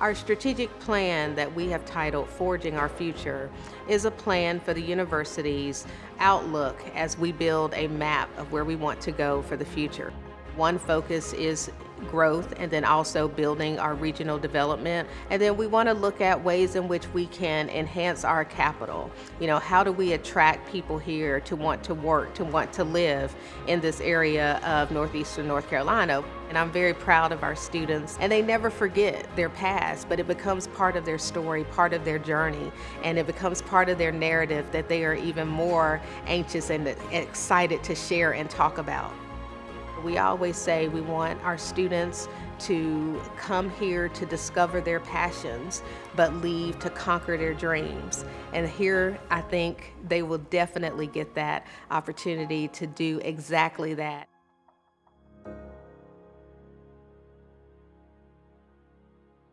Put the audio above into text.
Our strategic plan that we have titled Forging Our Future is a plan for the university's outlook as we build a map of where we want to go for the future. One focus is growth and then also building our regional development. And then we want to look at ways in which we can enhance our capital. You know, how do we attract people here to want to work, to want to live in this area of Northeastern North Carolina? And I'm very proud of our students. And they never forget their past, but it becomes part of their story, part of their journey, and it becomes part of their narrative that they are even more anxious and excited to share and talk about. We always say we want our students to come here to discover their passions, but leave to conquer their dreams. And here, I think they will definitely get that opportunity to do exactly that.